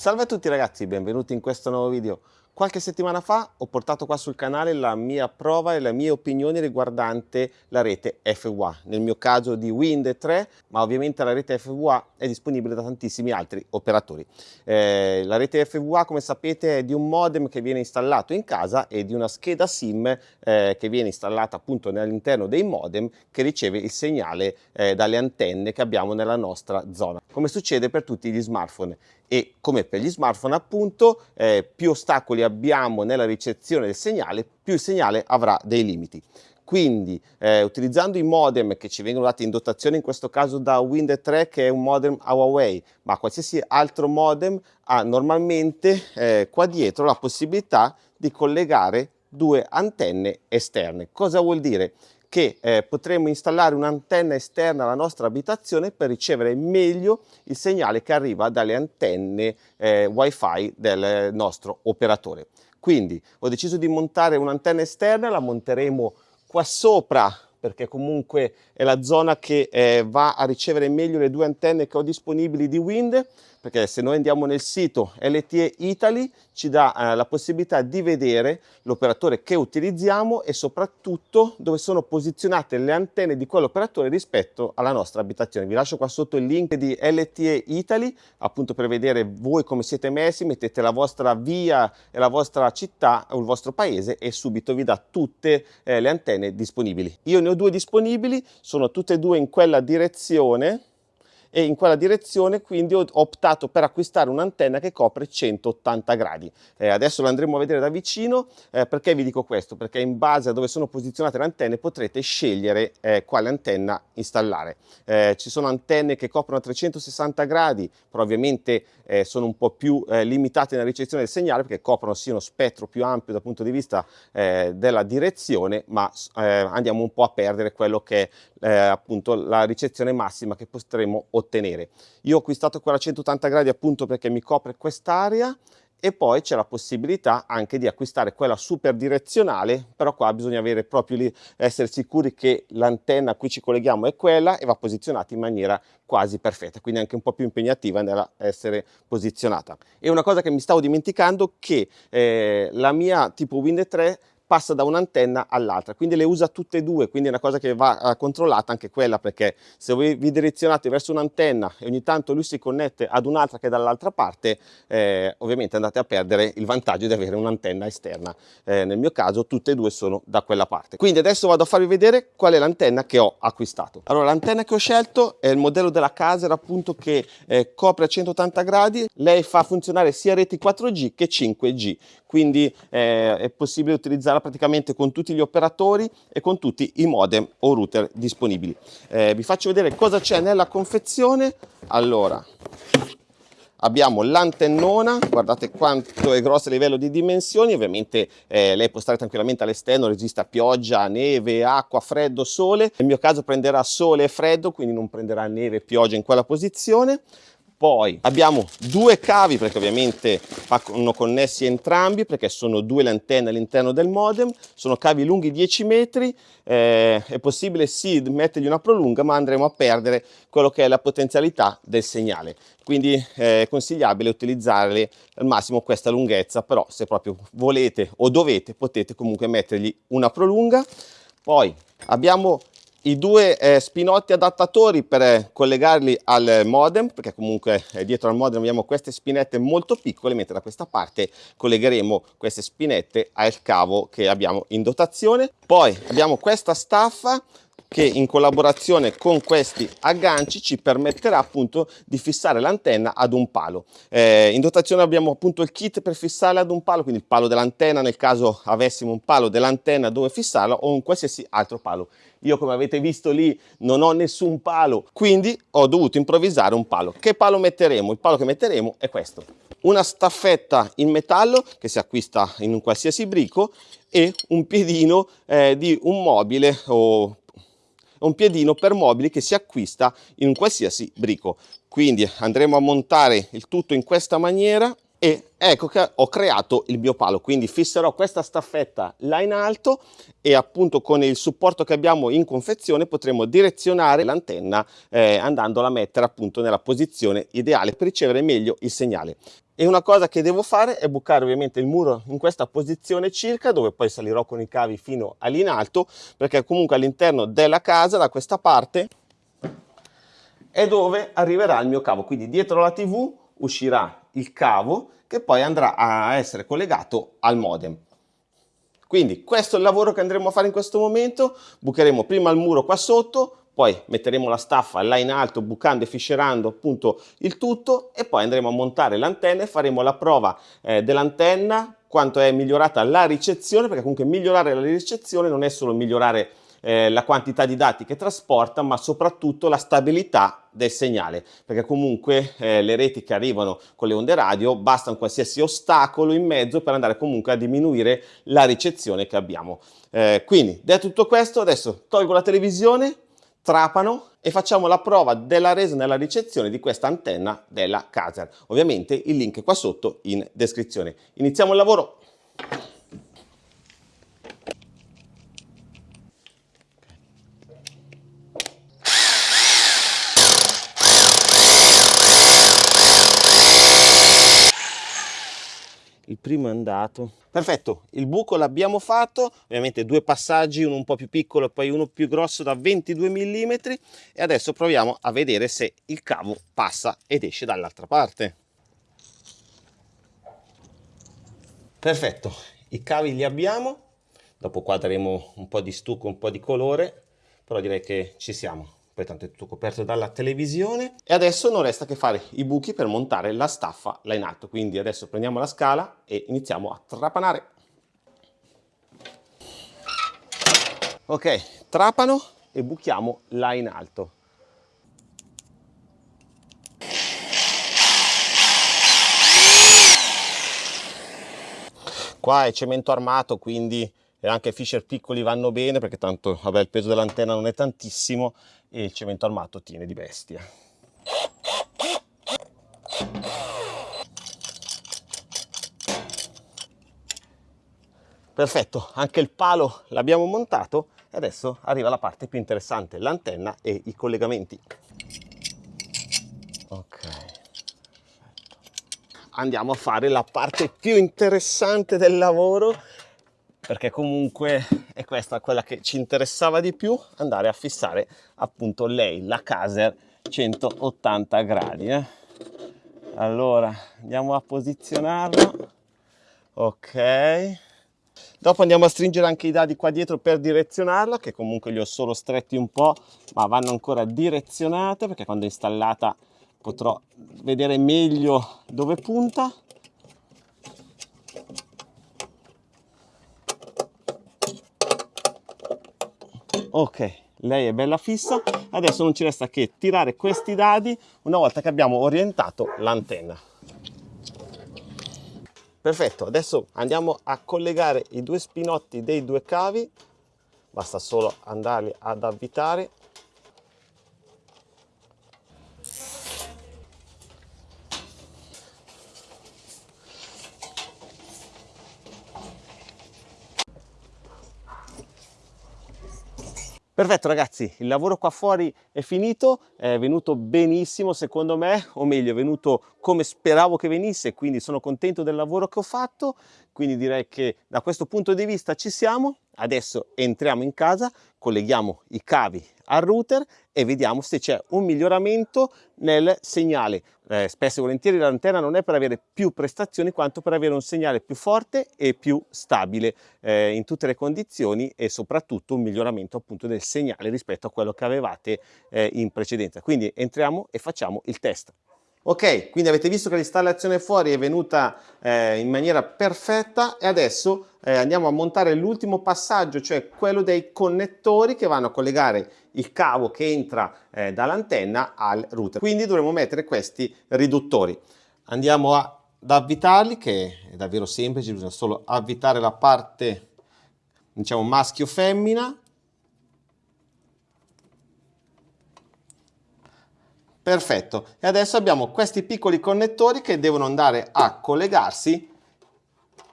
Salve a tutti ragazzi, benvenuti in questo nuovo video. Qualche settimana fa ho portato qua sul canale la mia prova e le mie opinioni riguardante la rete FWA, nel mio caso di Wind 3, ma ovviamente la rete FWA è disponibile da tantissimi altri operatori. Eh, la rete FWA, come sapete, è di un modem che viene installato in casa e di una scheda SIM eh, che viene installata appunto all'interno dei modem che riceve il segnale eh, dalle antenne che abbiamo nella nostra zona, come succede per tutti gli smartphone. E come per gli smartphone appunto eh, più ostacoli abbiamo nella ricezione del segnale più il segnale avrà dei limiti quindi eh, utilizzando i modem che ci vengono dati in dotazione in questo caso da Wind 3 che è un modem Huawei ma qualsiasi altro modem ha normalmente eh, qua dietro la possibilità di collegare due antenne esterne cosa vuol dire? Che eh, potremo installare un'antenna esterna alla nostra abitazione per ricevere meglio il segnale che arriva dalle antenne eh, wifi del nostro operatore. Quindi ho deciso di montare un'antenna esterna, la monteremo qua sopra perché comunque è la zona che eh, va a ricevere meglio le due antenne che ho disponibili di Wind perché se noi andiamo nel sito LTE Italy ci dà eh, la possibilità di vedere l'operatore che utilizziamo e soprattutto dove sono posizionate le antenne di quell'operatore rispetto alla nostra abitazione. Vi lascio qua sotto il link di LTE Italy appunto per vedere voi come siete messi, mettete la vostra via e la vostra città o il vostro paese e subito vi dà tutte eh, le antenne disponibili. Io ne ho due disponibili, sono tutte e due in quella direzione e in quella direzione quindi ho optato per acquistare un'antenna che copre 180 gradi. Eh, adesso l'andremo a vedere da vicino, eh, perché vi dico questo? Perché in base a dove sono posizionate le antenne potrete scegliere eh, quale antenna installare. Eh, ci sono antenne che coprono a 360 gradi, però ovviamente eh, sono un po' più eh, limitate nella ricezione del segnale perché coprono sì uno spettro più ampio dal punto di vista della direzione, ma andiamo un po' a perdere quello che è appunto la ricezione massima che potremo ottenere ottenere. Io ho acquistato quella 180 gradi appunto perché mi copre quest'area e poi c'è la possibilità anche di acquistare quella super direzionale, però qua bisogna avere proprio lì, essere sicuri che l'antenna a cui ci colleghiamo è quella e va posizionata in maniera quasi perfetta, quindi anche un po' più impegnativa nell'essere posizionata. E una cosa che mi stavo dimenticando che eh, la mia tipo Wind 3 passa da un'antenna all'altra, quindi le usa tutte e due, quindi è una cosa che va uh, controllata anche quella, perché se voi vi direzionate verso un'antenna e ogni tanto lui si connette ad un'altra che è dall'altra parte, eh, ovviamente andate a perdere il vantaggio di avere un'antenna esterna. Eh, nel mio caso tutte e due sono da quella parte. Quindi adesso vado a farvi vedere qual è l'antenna che ho acquistato. Allora l'antenna che ho scelto è il modello della Caser appunto che eh, copre a 180 gradi, lei fa funzionare sia reti 4G che 5G, quindi eh, è possibile utilizzarla praticamente con tutti gli operatori e con tutti i modem o router disponibili. Eh, vi faccio vedere cosa c'è nella confezione. Allora, abbiamo l'antennona, guardate quanto è grossa a livello di dimensioni, ovviamente eh, lei può stare tranquillamente all'esterno, resiste a pioggia, neve, acqua, freddo, sole. Nel mio caso prenderà sole e freddo, quindi non prenderà neve e pioggia in quella posizione poi abbiamo due cavi perché ovviamente vanno connessi entrambi perché sono due le antenne all'interno del modem. Sono cavi lunghi 10 metri. Eh, è possibile sì mettergli una prolunga ma andremo a perdere quello che è la potenzialità del segnale. Quindi eh, è consigliabile utilizzare al massimo questa lunghezza però se proprio volete o dovete potete comunque mettergli una prolunga. Poi abbiamo i due eh, spinotti adattatori per eh, collegarli al modem perché comunque eh, dietro al modem abbiamo queste spinette molto piccole mentre da questa parte collegheremo queste spinette al cavo che abbiamo in dotazione. Poi abbiamo questa staffa che in collaborazione con questi agganci ci permetterà appunto di fissare l'antenna ad un palo. Eh, in dotazione abbiamo appunto il kit per fissarla ad un palo, quindi il palo dell'antenna nel caso avessimo un palo dell'antenna dove fissarla o un qualsiasi altro palo. Io come avete visto lì non ho nessun palo, quindi ho dovuto improvvisare un palo. Che palo metteremo? Il palo che metteremo è questo. Una staffetta in metallo che si acquista in un qualsiasi brico e un piedino eh, di un mobile o un piedino per mobili che si acquista in un qualsiasi brico. Quindi andremo a montare il tutto in questa maniera e ecco che ho creato il mio palo quindi fisserò questa staffetta là in alto e appunto con il supporto che abbiamo in confezione potremo direzionare l'antenna eh, andandola a mettere appunto nella posizione ideale per ricevere meglio il segnale e una cosa che devo fare è bucare ovviamente il muro in questa posizione circa dove poi salirò con i cavi fino all'in alto perché comunque all'interno della casa da questa parte è dove arriverà il mio cavo. Quindi dietro la tv uscirà il cavo che poi andrà a essere collegato al modem. Quindi questo è il lavoro che andremo a fare in questo momento. Bucheremo prima il muro qua sotto poi metteremo la staffa là in alto bucando e fiscerando appunto il tutto e poi andremo a montare l'antenna e faremo la prova eh, dell'antenna quanto è migliorata la ricezione perché comunque migliorare la ricezione non è solo migliorare eh, la quantità di dati che trasporta ma soprattutto la stabilità del segnale perché comunque eh, le reti che arrivano con le onde radio basta un qualsiasi ostacolo in mezzo per andare comunque a diminuire la ricezione che abbiamo. Eh, quindi detto tutto questo adesso tolgo la televisione trapano e facciamo la prova della resa nella ricezione di questa antenna della Caser. Ovviamente il link è qua sotto in descrizione. Iniziamo il lavoro. Il primo è andato. Perfetto il buco l'abbiamo fatto ovviamente due passaggi uno un po più piccolo e poi uno più grosso da 22 mm e adesso proviamo a vedere se il cavo passa ed esce dall'altra parte. Perfetto i cavi li abbiamo dopo qua daremo un po di stucco un po di colore però direi che ci siamo poi tanto è tutto coperto dalla televisione. E adesso non resta che fare i buchi per montare la staffa là in alto. Quindi adesso prendiamo la scala e iniziamo a trapanare. Ok trapano e buchiamo là in alto. Qua è cemento armato quindi e anche fisher piccoli vanno bene perché tanto vabbè, il peso dell'antenna non è tantissimo e il cemento armato tiene di bestia. Perfetto, anche il palo l'abbiamo montato e adesso arriva la parte più interessante, l'antenna e i collegamenti. Ok, andiamo a fare la parte più interessante del lavoro perché comunque è questa quella che ci interessava di più andare a fissare appunto lei la Caser 180 gradi eh. allora andiamo a posizionarlo. Ok. Dopo andiamo a stringere anche i dadi qua dietro per direzionarla che comunque li ho solo stretti un po' ma vanno ancora direzionate perché quando è installata potrò vedere meglio dove punta ok lei è bella fissa. Adesso non ci resta che tirare questi dadi una volta che abbiamo orientato l'antenna. Perfetto adesso andiamo a collegare i due spinotti dei due cavi. Basta solo andarli ad avvitare Perfetto ragazzi, il lavoro qua fuori è finito, è venuto benissimo secondo me, o meglio è venuto come speravo che venisse, quindi sono contento del lavoro che ho fatto, quindi direi che da questo punto di vista ci siamo, adesso entriamo in casa, colleghiamo i cavi al router e vediamo se c'è un miglioramento nel segnale. Eh, spesso e volentieri l'antenna non è per avere più prestazioni quanto per avere un segnale più forte e più stabile eh, in tutte le condizioni e soprattutto un miglioramento appunto del segnale rispetto a quello che avevate eh, in precedenza. Quindi entriamo e facciamo il test. Ok, quindi avete visto che l'installazione fuori è venuta eh, in maniera perfetta e adesso eh, andiamo a montare l'ultimo passaggio, cioè quello dei connettori che vanno a collegare il cavo che entra eh, dall'antenna al router. Quindi dovremo mettere questi riduttori. Andiamo ad avvitarli, che è davvero semplice, bisogna solo avvitare la parte diciamo maschio-femmina Perfetto. E adesso abbiamo questi piccoli connettori che devono andare a collegarsi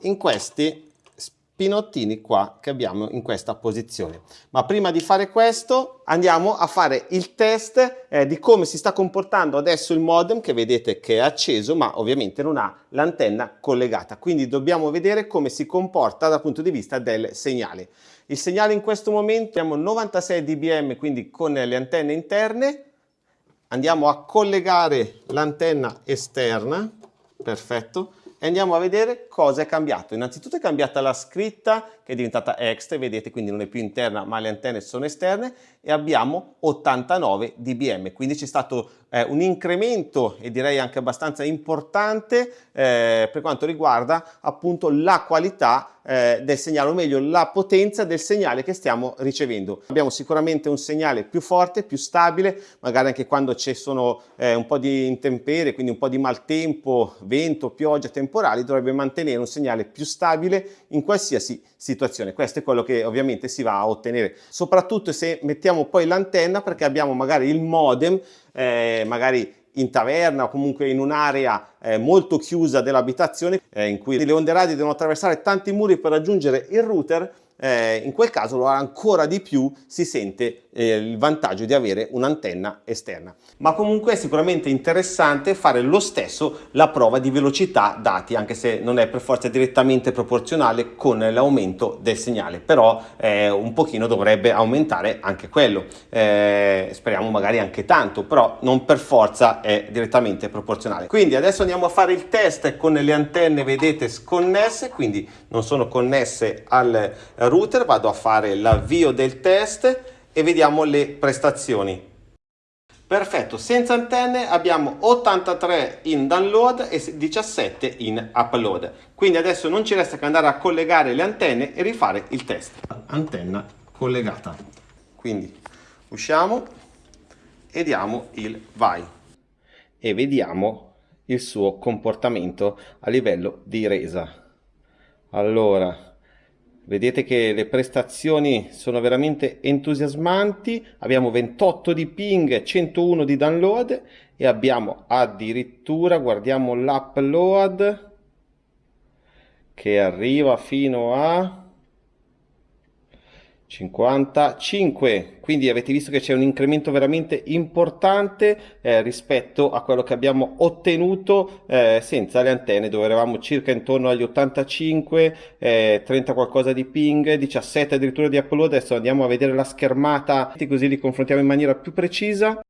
in questi pinottini qua che abbiamo in questa posizione. Ma prima di fare questo andiamo a fare il test eh, di come si sta comportando adesso il modem che vedete che è acceso ma ovviamente non ha l'antenna collegata. Quindi dobbiamo vedere come si comporta dal punto di vista del segnale. Il segnale in questo momento abbiamo 96 dBm quindi con le antenne interne. Andiamo a collegare l'antenna esterna, perfetto, e andiamo a vedere cosa è cambiato. Innanzitutto è cambiata la scritta è diventata extra, vedete quindi non è più interna ma le antenne sono esterne e abbiamo 89 dBm, quindi c'è stato eh, un incremento e direi anche abbastanza importante eh, per quanto riguarda appunto la qualità eh, del segnale, o meglio la potenza del segnale che stiamo ricevendo. Abbiamo sicuramente un segnale più forte, più stabile, magari anche quando ci sono eh, un po' di intemperie, quindi un po' di maltempo, vento, pioggia, temporali, dovrebbe mantenere un segnale più stabile in qualsiasi situazione. Questo è quello che ovviamente si va a ottenere, soprattutto se mettiamo poi l'antenna perché abbiamo magari il modem, eh, magari in taverna o comunque in un'area eh, molto chiusa dell'abitazione eh, in cui le onde radio devono attraversare tanti muri per raggiungere il router eh, in quel caso ancora di più si sente eh, il vantaggio di avere un'antenna esterna. Ma comunque è sicuramente interessante fare lo stesso la prova di velocità dati, anche se non è per forza direttamente proporzionale con l'aumento del segnale, però eh, un pochino dovrebbe aumentare anche quello. Eh, speriamo magari anche tanto, però non per forza è direttamente proporzionale. Quindi adesso andiamo a fare il test con le antenne, vedete, sconnesse, quindi non sono connesse al router, vado a fare l'avvio del test e vediamo le prestazioni. Perfetto, senza antenne abbiamo 83 in download e 17 in upload. Quindi adesso non ci resta che andare a collegare le antenne e rifare il test. Antenna collegata. Quindi usciamo e diamo il vai. E vediamo il suo comportamento a livello di resa. Allora, Vedete che le prestazioni sono veramente entusiasmanti, abbiamo 28 di ping, 101 di download e abbiamo addirittura, guardiamo l'upload che arriva fino a 55 quindi avete visto che c'è un incremento veramente importante eh, rispetto a quello che abbiamo ottenuto eh, senza le antenne dove eravamo circa intorno agli 85 eh, 30 qualcosa di ping 17 addirittura di upload. Adesso andiamo a vedere la schermata. Così li confrontiamo in maniera più precisa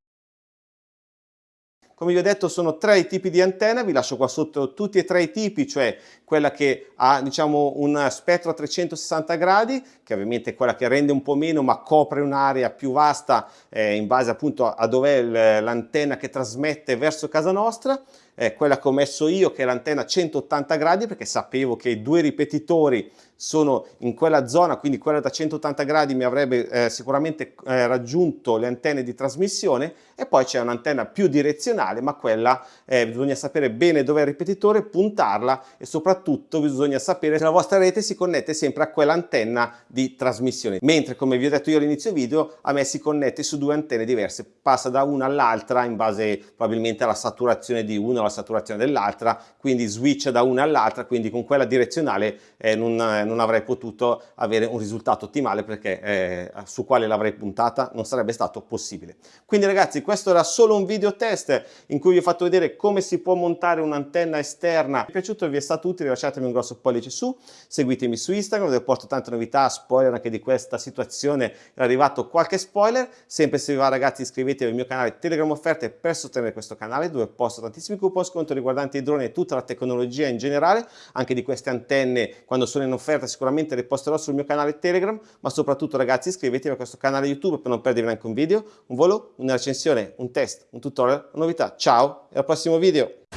come vi ho detto sono tre i tipi di antenna, vi lascio qua sotto tutti e tre i tipi, cioè quella che ha diciamo un spettro a 360 gradi, che ovviamente è quella che rende un po' meno ma copre un'area più vasta eh, in base appunto a dov'è l'antenna che trasmette verso casa nostra, eh, quella che ho messo io che è l'antenna 180 gradi perché sapevo che i due ripetitori sono in quella zona, quindi quella da 180 gradi mi avrebbe eh, sicuramente eh, raggiunto le antenne di trasmissione e poi c'è un'antenna più direzionale, ma quella eh, bisogna sapere bene dove è il ripetitore, puntarla e soprattutto bisogna sapere se la vostra rete si connette sempre a quell'antenna di trasmissione. Mentre, come vi ho detto io all'inizio video, a me si connette su due antenne diverse, passa da una all'altra in base probabilmente alla saturazione di una o saturazione dell'altra, quindi switch da una all'altra, quindi con quella direzionale eh, non non avrei potuto avere un risultato ottimale perché eh, su quale l'avrei puntata non sarebbe stato possibile. Quindi ragazzi questo era solo un video test in cui vi ho fatto vedere come si può montare un'antenna esterna. Vi è piaciuto vi è stato utile lasciatemi un grosso pollice su, seguitemi su Instagram dove porto tante novità, spoiler anche di questa situazione, è arrivato qualche spoiler, sempre se vi va ragazzi iscrivetevi al mio canale Telegram Offerte per sostenere questo canale dove posto tantissimi coupon sconto riguardanti i droni e tutta la tecnologia in generale, anche di queste antenne quando sono in offerta sicuramente le posterò sul mio canale Telegram, ma soprattutto ragazzi iscrivetevi a questo canale YouTube per non perdervi neanche un video, un volo, una recensione, un test, un tutorial, una novità. Ciao e al prossimo video!